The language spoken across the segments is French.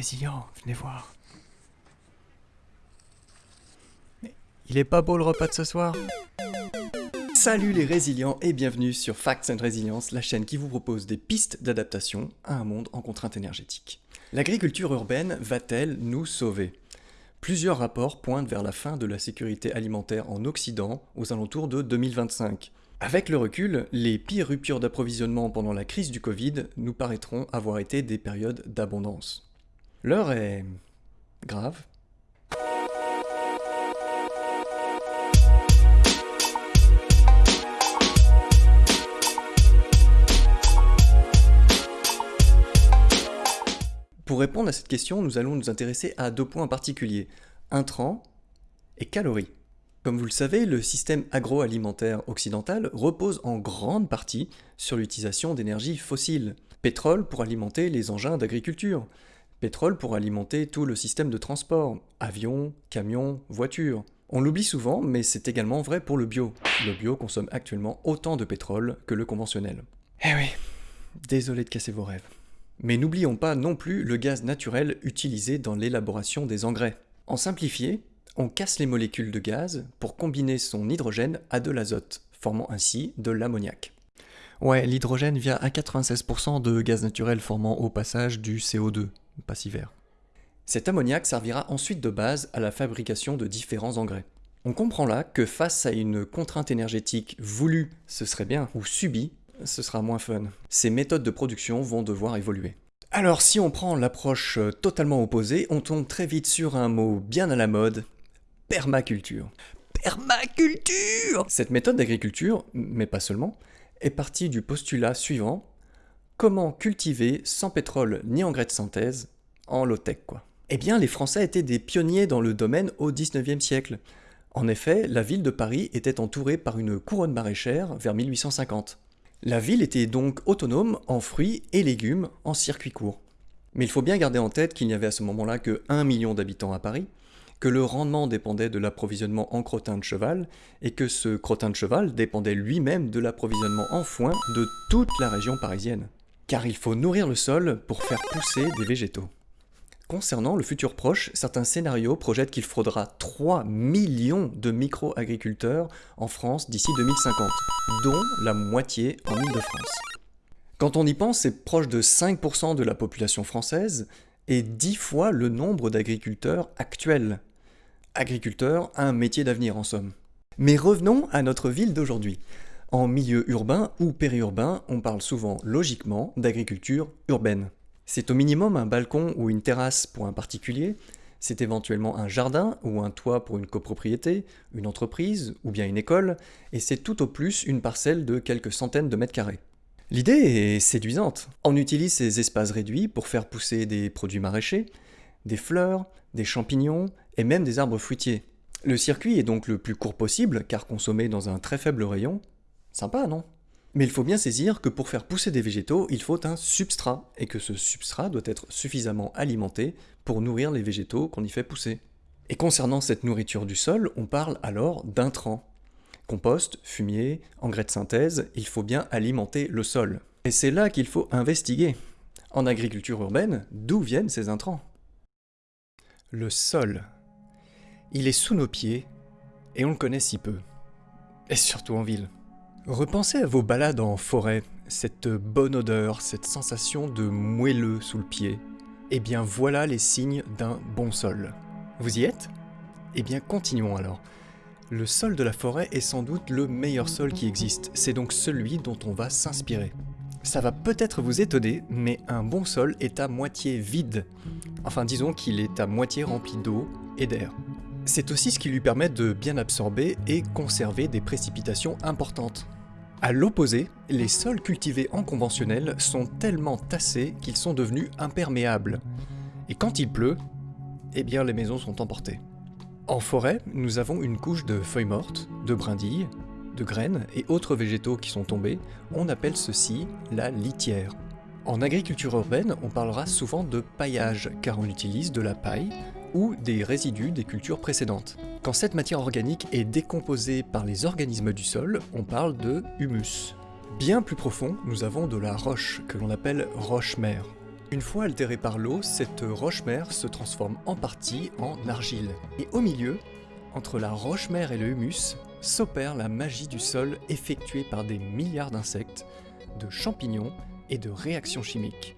Venez voir. Il est pas beau le repas de ce soir Salut les résilients et bienvenue sur Facts and Resilience, la chaîne qui vous propose des pistes d'adaptation à un monde en contrainte énergétique. L'agriculture urbaine va-t-elle nous sauver? Plusieurs rapports pointent vers la fin de la sécurité alimentaire en Occident aux alentours de 2025. Avec le recul, les pires ruptures d'approvisionnement pendant la crise du Covid nous paraîtront avoir été des périodes d'abondance. L'heure est... grave. Pour répondre à cette question, nous allons nous intéresser à deux points particuliers, intrants et calories. Comme vous le savez, le système agroalimentaire occidental repose en grande partie sur l'utilisation d'énergie fossiles. Pétrole pour alimenter les engins d'agriculture, pétrole pour alimenter tout le système de transport, avions, camions, voitures. On l'oublie souvent, mais c'est également vrai pour le bio. Le bio consomme actuellement autant de pétrole que le conventionnel. Eh oui, désolé de casser vos rêves. Mais n'oublions pas non plus le gaz naturel utilisé dans l'élaboration des engrais. En simplifié, on casse les molécules de gaz pour combiner son hydrogène à de l'azote, formant ainsi de l'ammoniac. Ouais, l'hydrogène vient à 96% de gaz naturel formant au passage du CO2, pas si vert. Cet ammoniac servira ensuite de base à la fabrication de différents engrais. On comprend là que face à une contrainte énergétique voulue, ce serait bien, ou subie, ce sera moins fun. Ces méthodes de production vont devoir évoluer. Alors si on prend l'approche totalement opposée, on tombe très vite sur un mot bien à la mode, permaculture. Permaculture Cette méthode d'agriculture, mais pas seulement, est partie du postulat suivant comment cultiver sans pétrole ni engrais de synthèse en low-tech quoi? Eh bien, les Français étaient des pionniers dans le domaine au 19e siècle. En effet, la ville de Paris était entourée par une couronne maraîchère vers 1850. La ville était donc autonome en fruits et légumes en circuit court. Mais il faut bien garder en tête qu'il n'y avait à ce moment-là que 1 million d'habitants à Paris, que le rendement dépendait de l'approvisionnement en crottin de cheval, et que ce crottin de cheval dépendait lui-même de l'approvisionnement en foin de toute la région parisienne. Car il faut nourrir le sol pour faire pousser des végétaux. Concernant le futur proche, certains scénarios projettent qu'il faudra 3 millions de micro-agriculteurs en France d'ici 2050, dont la moitié en Ile-de-France. Quand on y pense, c'est proche de 5% de la population française et 10 fois le nombre d'agriculteurs actuels agriculteur, un métier d'avenir en somme. Mais revenons à notre ville d'aujourd'hui. En milieu urbain ou périurbain, on parle souvent logiquement d'agriculture urbaine. C'est au minimum un balcon ou une terrasse pour un particulier, c'est éventuellement un jardin ou un toit pour une copropriété, une entreprise ou bien une école, et c'est tout au plus une parcelle de quelques centaines de mètres carrés. L'idée est séduisante. On utilise ces espaces réduits pour faire pousser des produits maraîchers, des fleurs, des champignons et même des arbres fruitiers. Le circuit est donc le plus court possible car consommé dans un très faible rayon. Sympa, non? Mais il faut bien saisir que pour faire pousser des végétaux, il faut un substrat et que ce substrat doit être suffisamment alimenté pour nourrir les végétaux qu'on y fait pousser. Et concernant cette nourriture du sol, on parle alors d'intrants. Compost, fumier, engrais de synthèse, il faut bien alimenter le sol. Et c'est là qu'il faut investiguer. En agriculture urbaine, d'où viennent ces intrants? Le sol. Il est sous nos pieds, et on le connaît si peu. Et surtout en ville. Repensez à vos balades en forêt, cette bonne odeur, cette sensation de moelleux sous le pied. Eh bien voilà les signes d'un bon sol. Vous y êtes? Eh bien continuons alors. Le sol de la forêt est sans doute le meilleur sol qui existe, c'est donc celui dont on va s'inspirer. Ça va peut-être vous étonner, mais un bon sol est à moitié vide. Enfin disons qu'il est à moitié rempli d'eau et d'air. C'est aussi ce qui lui permet de bien absorber et conserver des précipitations importantes. A l'opposé, les sols cultivés en conventionnel sont tellement tassés qu'ils sont devenus imperméables. Et quand il pleut, eh bien les maisons sont emportées. En forêt, nous avons une couche de feuilles mortes, de brindilles, de graines et autres végétaux qui sont tombés, on appelle ceci la litière. En agriculture urbaine, on parlera souvent de paillage, car on utilise de la paille ou des résidus des cultures précédentes. Quand cette matière organique est décomposée par les organismes du sol, on parle de humus. Bien plus profond, nous avons de la roche, que l'on appelle roche-mère. Une fois altérée par l'eau, cette roche-mère se transforme en partie en argile. Et au milieu, entre la roche-mère et le humus, s'opère la magie du sol effectuée par des milliards d'insectes, de champignons et de réactions chimiques.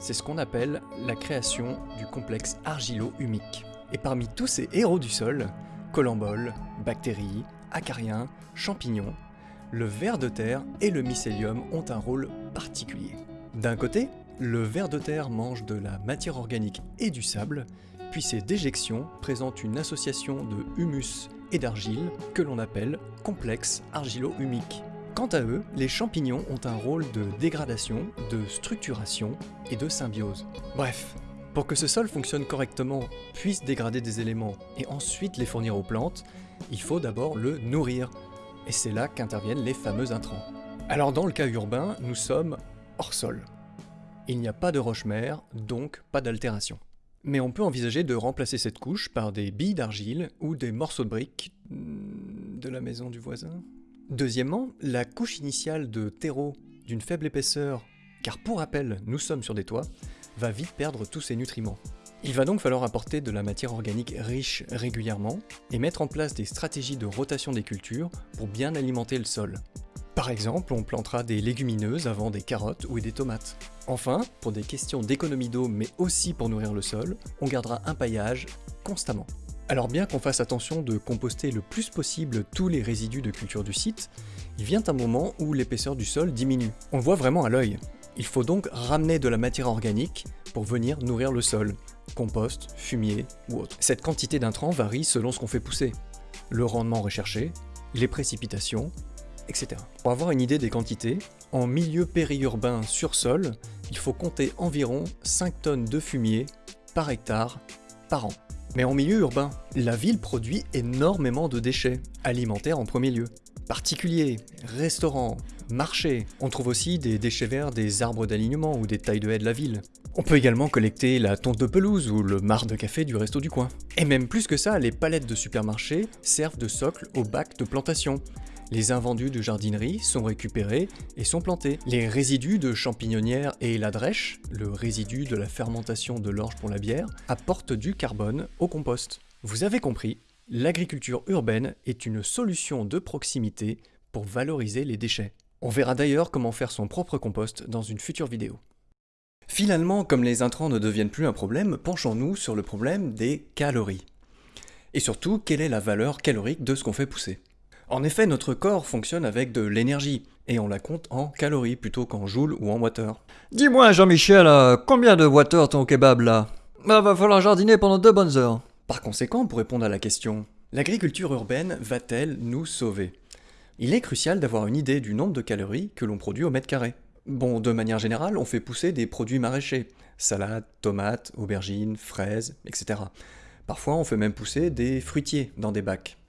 C'est ce qu'on appelle la création du complexe argilo-humique. Et parmi tous ces héros du sol, colamboles, bactéries, acariens, champignons, le ver de terre et le mycélium ont un rôle particulier. D'un côté, le ver de terre mange de la matière organique et du sable, puis ses déjections présentent une association de humus et d'argile que l'on appelle complexe argilo-humique. Quant à eux, les champignons ont un rôle de dégradation, de structuration et de symbiose. Bref, pour que ce sol fonctionne correctement, puisse dégrader des éléments et ensuite les fournir aux plantes, il faut d'abord le nourrir. Et c'est là qu'interviennent les fameux intrants. Alors dans le cas urbain, nous sommes hors sol. Il n'y a pas de roche-mère, donc pas d'altération. Mais on peut envisager de remplacer cette couche par des billes d'argile ou des morceaux de briques de la maison du voisin. Deuxièmement, la couche initiale de terreau d'une faible épaisseur, car pour rappel, nous sommes sur des toits, va vite perdre tous ses nutriments. Il va donc falloir apporter de la matière organique riche régulièrement et mettre en place des stratégies de rotation des cultures pour bien alimenter le sol. Par exemple, on plantera des légumineuses avant des carottes ou des tomates. Enfin, pour des questions d'économie d'eau mais aussi pour nourrir le sol, on gardera un paillage constamment. Alors bien qu'on fasse attention de composter le plus possible tous les résidus de culture du site, il vient un moment où l'épaisseur du sol diminue. On le voit vraiment à l'œil. Il faut donc ramener de la matière organique pour venir nourrir le sol, compost, fumier ou autre. Cette quantité d'intrants varie selon ce qu'on fait pousser, le rendement recherché, les précipitations, etc. Pour avoir une idée des quantités, en milieu périurbain sur sol, il faut compter environ 5 tonnes de fumier par hectare par an. Mais en milieu urbain, la ville produit énormément de déchets, alimentaires en premier lieu. Particuliers, restaurants, marchés. On trouve aussi des déchets verts des arbres d'alignement ou des tailles de haies de la ville. On peut également collecter la tonte de pelouse ou le marc de café du resto du coin. Et même plus que ça, les palettes de supermarché servent de socle aux bacs de plantation. Les invendus de jardinerie sont récupérés et sont plantés. Les résidus de champignonnière et la drèche, le résidu de la fermentation de l'orge pour la bière, apportent du carbone au compost. Vous avez compris, l'agriculture urbaine est une solution de proximité pour valoriser les déchets. On verra d'ailleurs comment faire son propre compost dans une future vidéo. Finalement, comme les intrants ne deviennent plus un problème, penchons-nous sur le problème des calories. Et surtout, quelle est la valeur calorique de ce qu'on fait pousser? En effet, notre corps fonctionne avec de l'énergie, et on la compte en calories plutôt qu'en joules ou en water. Dis-moi, Jean-Michel, euh, combien de water ton kebab là? Bah, va falloir jardiner pendant deux bonnes heures. Par conséquent, pour répondre à la question, l'agriculture urbaine va-t-elle nous sauver? Il est crucial d'avoir une idée du nombre de calories que l'on produit au mètre carré. Bon, de manière générale, on fait pousser des produits maraîchers, salades, tomates, aubergines, fraises, etc. Parfois, on fait même pousser des fruitiers dans des bacs.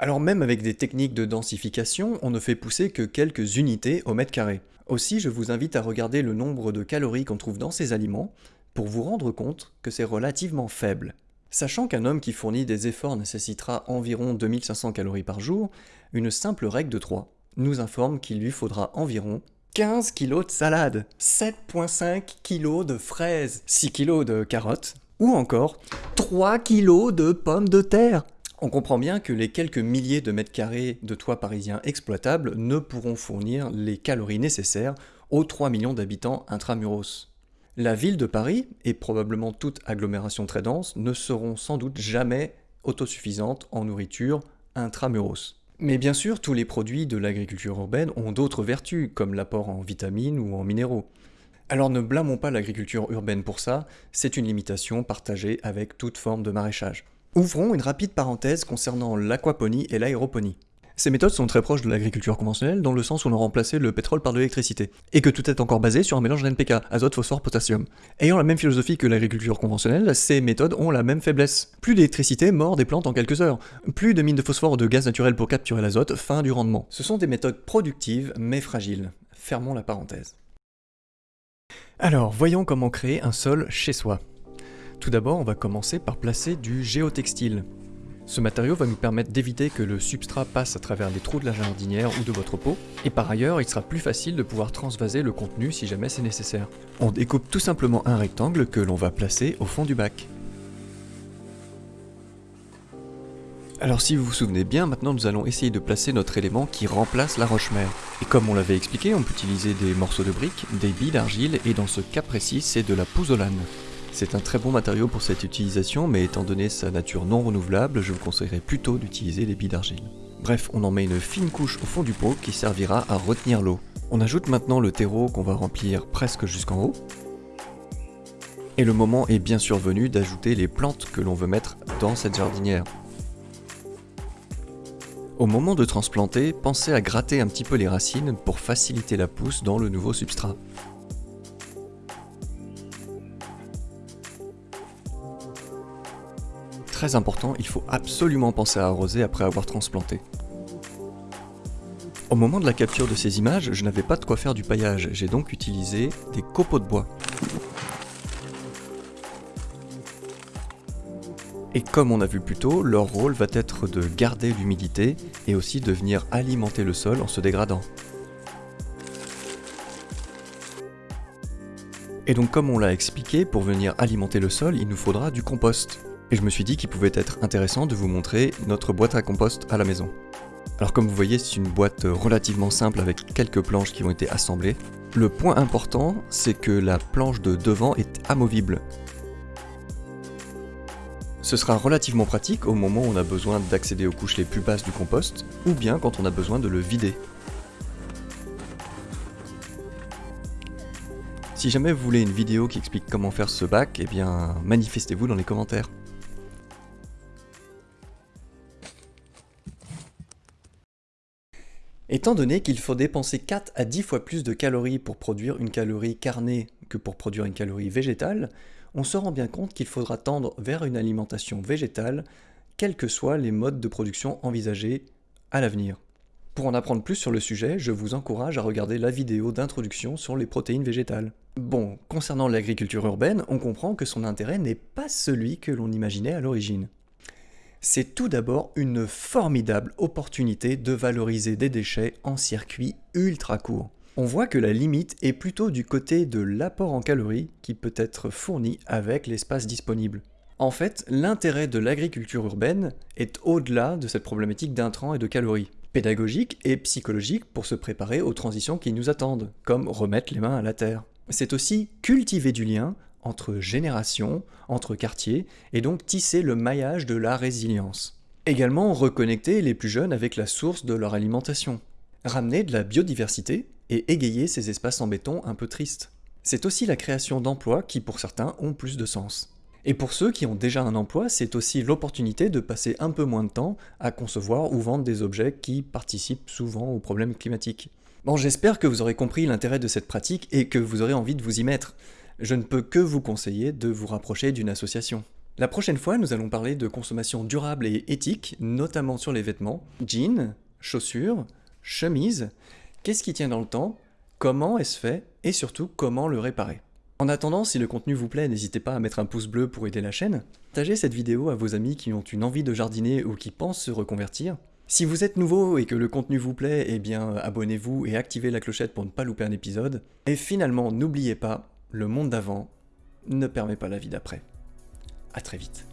Alors même avec des techniques de densification, on ne fait pousser que quelques unités au mètre carré. Aussi, je vous invite à regarder le nombre de calories qu'on trouve dans ces aliments pour vous rendre compte que c'est relativement faible. Sachant qu'un homme qui fournit des efforts nécessitera environ 2500 calories par jour, une simple règle de 3 nous informe qu'il lui faudra environ 15 kg de salade, 7,5 kg de fraises, 6 kg de carottes, ou encore 3 kg de pommes de terre. On comprend bien que les quelques milliers de mètres carrés de toits parisiens exploitables ne pourront fournir les calories nécessaires aux 3 millions d'habitants intramuros. La ville de Paris, et probablement toute agglomération très dense, ne seront sans doute jamais autosuffisantes en nourriture intramuros. Mais bien sûr, tous les produits de l'agriculture urbaine ont d'autres vertus, comme l'apport en vitamines ou en minéraux. Alors ne blâmons pas l'agriculture urbaine pour ça, c'est une limitation partagée avec toute forme de maraîchage. Ouvrons une rapide parenthèse concernant l'aquaponie et l'aéroponie. Ces méthodes sont très proches de l'agriculture conventionnelle dans le sens où on a le pétrole par l'électricité, et que tout est encore basé sur un mélange d'NPK, azote, phosphore, potassium. Ayant la même philosophie que l'agriculture conventionnelle, ces méthodes ont la même faiblesse. Plus d'électricité mord des plantes en quelques heures, plus de mines de phosphore ou de gaz naturel pour capturer l'azote, fin du rendement. Ce sont des méthodes productives mais fragiles. Fermons la parenthèse. Alors, voyons comment créer un sol chez soi. Tout d'abord, on va commencer par placer du géotextile. Ce matériau va nous permettre d'éviter que le substrat passe à travers les trous de la jardinière ou de votre pot, et par ailleurs il sera plus facile de pouvoir transvaser le contenu si jamais c'est nécessaire. On découpe tout simplement un rectangle que l'on va placer au fond du bac. Alors si vous vous souvenez bien, maintenant nous allons essayer de placer notre élément qui remplace la roche-mère. Et comme on l'avait expliqué, on peut utiliser des morceaux de briques, des billes d'argile, et dans ce cas précis, c'est de la pouzzolane. C'est un très bon matériau pour cette utilisation, mais étant donné sa nature non renouvelable, je vous conseillerais plutôt d'utiliser les billes d'argile. Bref, on en met une fine couche au fond du pot qui servira à retenir l'eau. On ajoute maintenant le terreau qu'on va remplir presque jusqu'en haut. Et le moment est bien sûr venu d'ajouter les plantes que l'on veut mettre dans cette jardinière. Au moment de transplanter, pensez à gratter un petit peu les racines pour faciliter la pousse dans le nouveau substrat. Très important, il faut absolument penser à arroser après avoir transplanté. Au moment de la capture de ces images, je n'avais pas de quoi faire du paillage, j'ai donc utilisé des copeaux de bois. Et comme on a vu plus tôt, leur rôle va être de garder l'humidité et aussi de venir alimenter le sol en se dégradant. Et donc comme on l'a expliqué, pour venir alimenter le sol, il nous faudra du compost. Et je me suis dit qu'il pouvait être intéressant de vous montrer notre boîte à compost à la maison. Alors comme vous voyez, c'est une boîte relativement simple avec quelques planches qui ont été assemblées. Le point important, c'est que la planche de devant est amovible. Ce sera relativement pratique au moment où on a besoin d'accéder aux couches les plus basses du compost, ou bien quand on a besoin de le vider. Si jamais vous voulez une vidéo qui explique comment faire ce bac, eh bien manifestez-vous dans les commentaires. Étant donné qu'il faut dépenser 4 à 10 fois plus de calories pour produire une calorie carnée que pour produire une calorie végétale, on se rend bien compte qu'il faudra tendre vers une alimentation végétale, quels que soient les modes de production envisagés à l'avenir. Pour en apprendre plus sur le sujet, je vous encourage à regarder la vidéo d'introduction sur les protéines végétales. Bon, concernant l'agriculture urbaine, on comprend que son intérêt n'est pas celui que l'on imaginait à l'origine. C'est tout d'abord une formidable opportunité de valoriser des déchets en circuit ultra court on voit que la limite est plutôt du côté de l'apport en calories qui peut être fourni avec l'espace disponible. En fait, l'intérêt de l'agriculture urbaine est au-delà de cette problématique d'intrants et de calories, pédagogique et psychologique pour se préparer aux transitions qui nous attendent, comme remettre les mains à la terre. C'est aussi cultiver du lien entre générations, entre quartiers, et donc tisser le maillage de la résilience. Également reconnecter les plus jeunes avec la source de leur alimentation. Ramener de la biodiversité et égayer ces espaces en béton un peu tristes. C'est aussi la création d'emplois qui pour certains ont plus de sens. Et pour ceux qui ont déjà un emploi, c'est aussi l'opportunité de passer un peu moins de temps à concevoir ou vendre des objets qui participent souvent aux problèmes climatiques. Bon, j'espère que vous aurez compris l'intérêt de cette pratique et que vous aurez envie de vous y mettre. Je ne peux que vous conseiller de vous rapprocher d'une association. La prochaine fois, nous allons parler de consommation durable et éthique, notamment sur les vêtements, jeans, chaussures, chemises, Qu'est-ce qui tient dans le temps? Comment est-ce fait? Et surtout, comment le réparer? En attendant, si le contenu vous plaît, n'hésitez pas à mettre un pouce bleu pour aider la chaîne. Partagez cette vidéo à vos amis qui ont une envie de jardiner ou qui pensent se reconvertir. Si vous êtes nouveau et que le contenu vous plaît, eh bien abonnez-vous et activez la clochette pour ne pas louper un épisode. Et finalement, n'oubliez pas, le monde d'avant ne permet pas la vie d'après. A très vite.